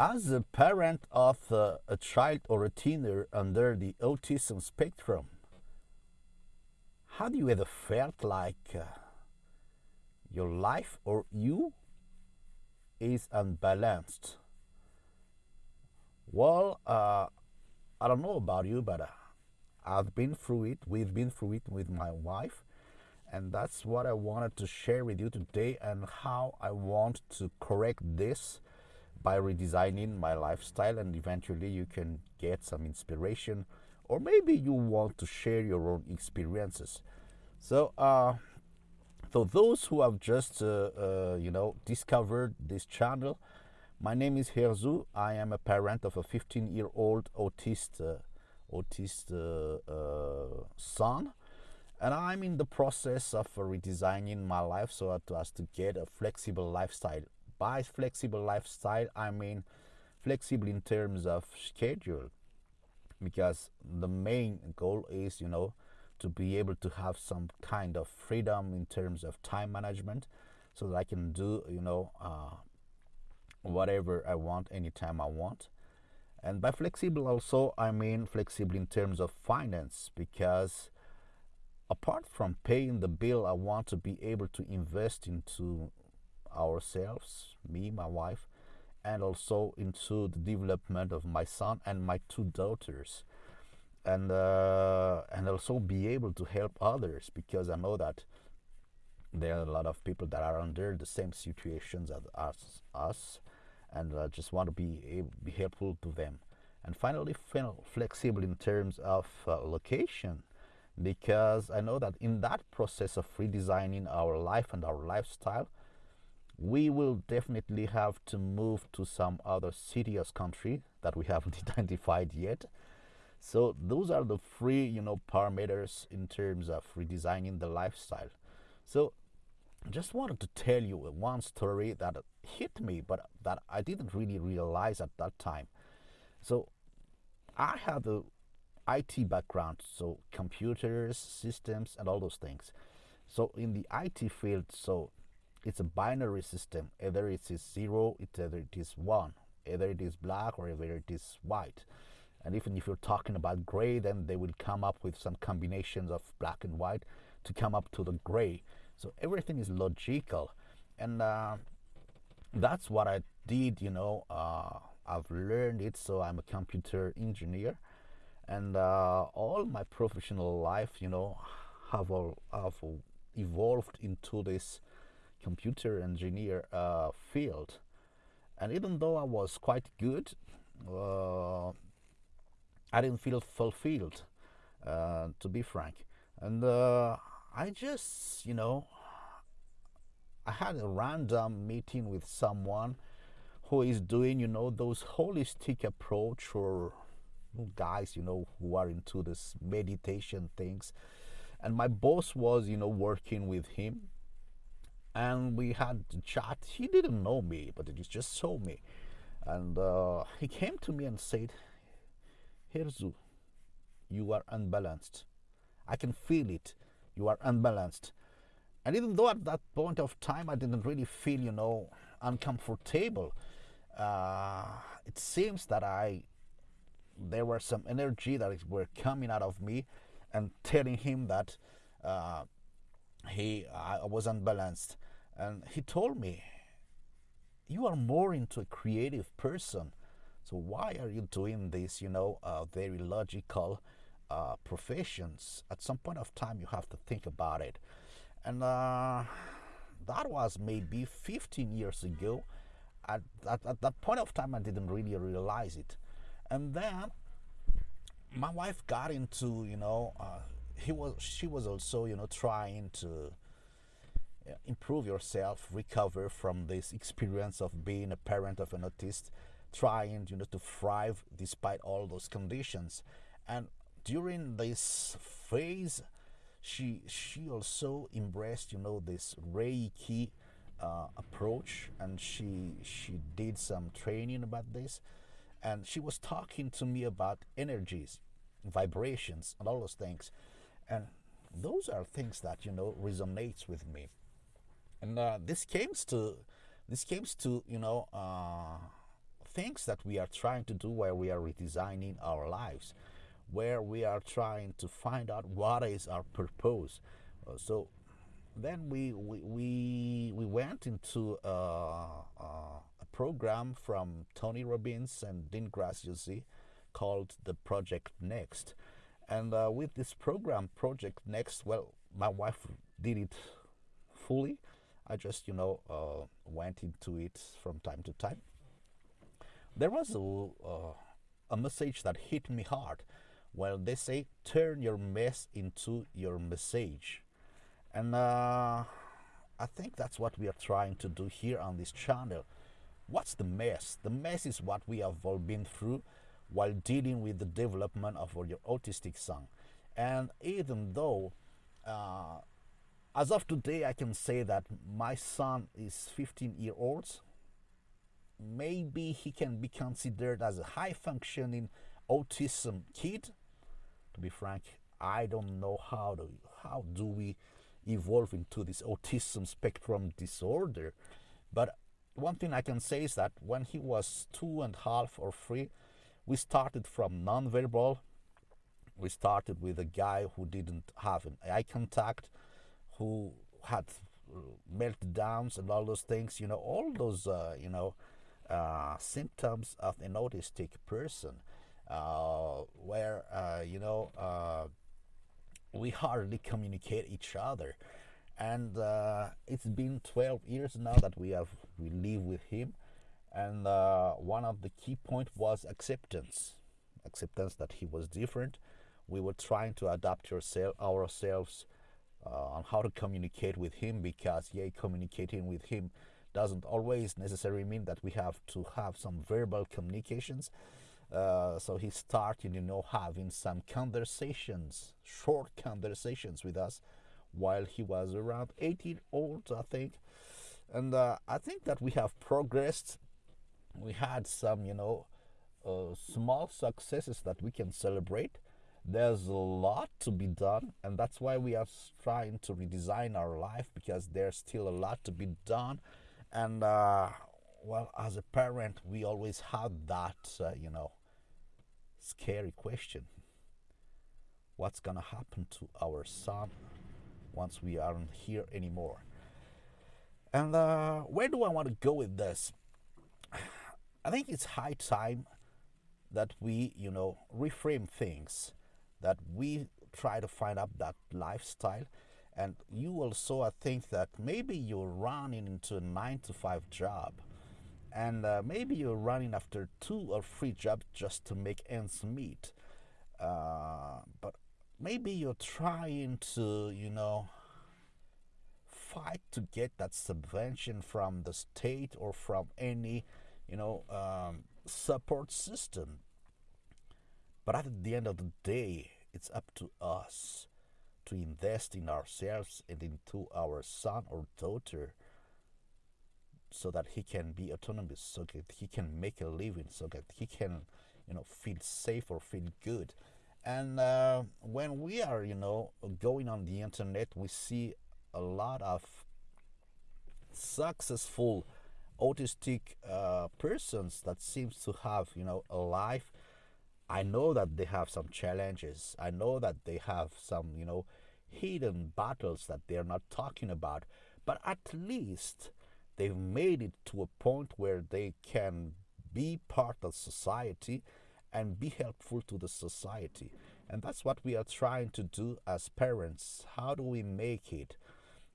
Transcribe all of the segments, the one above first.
As a parent of a child or a teenager under the autism spectrum, how do you ever felt like uh, your life or you is unbalanced? Well, uh, I don't know about you, but uh, I've been through it. We've been through it with my wife. And that's what I wanted to share with you today and how I want to correct this by redesigning my lifestyle and eventually you can get some inspiration or maybe you want to share your own experiences. So uh, so those who have just uh, uh, you know discovered this channel my name is Herzu I am a parent of a 15 year old autist uh, autist uh, son. And I'm in the process of redesigning my life so as to get a flexible lifestyle by flexible lifestyle, I mean flexible in terms of schedule, because the main goal is, you know, to be able to have some kind of freedom in terms of time management so that I can do, you know, uh, whatever I want anytime I want. And by flexible also, I mean flexible in terms of finance because apart from paying the bill, I want to be able to invest into ourselves, me, my wife, and also into the development of my son and my two daughters and uh, and also be able to help others because I know that there are a lot of people that are under the same situations as us, us and I just want to be able, be helpful to them. And finally, flexible in terms of uh, location because I know that in that process of redesigning our life and our lifestyle, we will definitely have to move to some other city or country that we haven't identified yet. So those are the three, you know, parameters in terms of redesigning the lifestyle. So just wanted to tell you one story that hit me, but that I didn't really realize at that time. So I have a IT background, so computers, systems, and all those things. So in the IT field, so it's a binary system. Either it is zero, either it is one, either it is black or either it is white. And even if you're talking about gray, then they will come up with some combinations of black and white to come up to the gray. So everything is logical. And uh, that's what I did, you know. Uh, I've learned it, so I'm a computer engineer. And uh, all my professional life, you know, have, all, have evolved into this computer engineer uh, field. And even though I was quite good, uh, I didn't feel fulfilled, uh, to be frank. And uh, I just, you know, I had a random meeting with someone who is doing, you know, those holistic approach or guys, you know, who are into this meditation things. And my boss was, you know, working with him and we had a chat. He didn't know me, but he just saw me. And uh, he came to me and said, Herzu, you are unbalanced. I can feel it. You are unbalanced. And even though at that point of time I didn't really feel, you know, uncomfortable, uh, it seems that I, there were some energy that were coming out of me and telling him that uh, he I was unbalanced. And he told me you are more into a creative person. So why are you doing this you know uh, very logical uh, professions? At some point of time you have to think about it. And uh, that was maybe 15 years ago. At, at, at that point of time i didn't really realize it. And then my wife got into you know uh, he was she was also you know trying to improve yourself recover from this experience of being a parent of an autist trying you know to thrive despite all those conditions. And during this phase she she also embraced you know this reiki uh, approach and she she did some training about this. And she was talking to me about energies vibrations and all those things and those are things that you know resonates with me and uh, this came to this came to you know uh, things that we are trying to do where we are redesigning our lives, where we are trying to find out what is our purpose. Uh, so then we we we, we went into uh, uh, a program from Tony Robbins and Dean Graziosi called the Project Next. And uh, with this program, Project Next, well, my wife did it fully. I just, you know, uh, went into it from time to time. There was a, uh, a message that hit me hard. Well, they say, turn your mess into your message. And uh, I think that's what we are trying to do here on this channel. What's the mess? The mess is what we have all been through while dealing with the development of your autistic son. And even though, uh, as of today, I can say that my son is 15 year old, maybe he can be considered as a high functioning autism kid. To be frank, I don't know how to how do we evolve into this autism spectrum disorder. But one thing I can say is that when he was two and a half or three, we started from nonverbal. We started with a guy who didn't have an eye contact, who had meltdowns and all those things. You know, all those uh, you know uh, symptoms of an autistic person, uh, where uh, you know uh, we hardly communicate each other and uh, it's been 12 years now that we have we live with him and uh, one of the key point was acceptance acceptance that he was different we were trying to adapt yourself, ourselves uh, on how to communicate with him because yeah communicating with him doesn't always necessarily mean that we have to have some verbal communications uh, so he started, you know, having some conversations, short conversations with us while he was around 18 old, I think. And uh, I think that we have progressed. We had some, you know, uh, small successes that we can celebrate. There's a lot to be done, and that's why we are trying to redesign our life because there's still a lot to be done. And uh, well, as a parent, we always have that, uh, you know, scary question. What's gonna happen to our son once we aren't here anymore? And uh, where do I want to go with this? I think it's high time that we, you know, reframe things, that we try to find out that lifestyle. And you also, I think that maybe you're running into a nine to five job and uh, maybe you're running after two or three jobs just to make ends meet uh, but maybe you're trying to you know fight to get that subvention from the state or from any you know um, support system but at the end of the day it's up to us to invest in ourselves and into our son or daughter so that he can be autonomous, so that he can make a living, so that he can, you know, feel safe or feel good. And uh, when we are, you know, going on the internet, we see a lot of successful autistic uh, persons that seems to have, you know, a life. I know that they have some challenges. I know that they have some, you know, hidden battles that they're not talking about. But at least they've made it to a point where they can be part of society and be helpful to the society. And that's what we are trying to do as parents. How do we make it?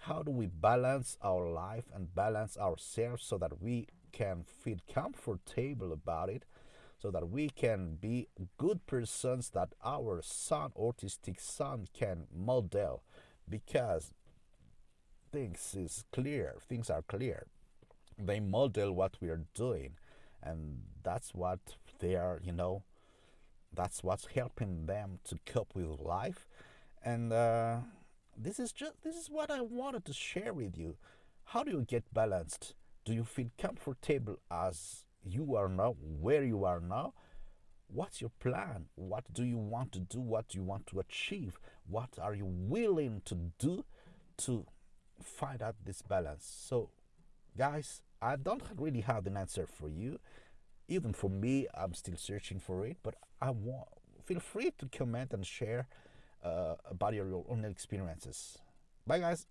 How do we balance our life and balance ourselves so that we can feel comfortable about it? So that we can be good persons that our son, autistic son, can model. Because things is clear things are clear they model what we are doing and that's what they are you know that's what's helping them to cope with life and uh, this is just this is what i wanted to share with you how do you get balanced do you feel comfortable as you are now where you are now what's your plan what do you want to do what do you want to achieve what are you willing to do to find out this balance. So, guys, I don't really have an answer for you. even for me, I'm still searching for it. But I want feel free to comment and share uh, about your own experiences. Bye, guys.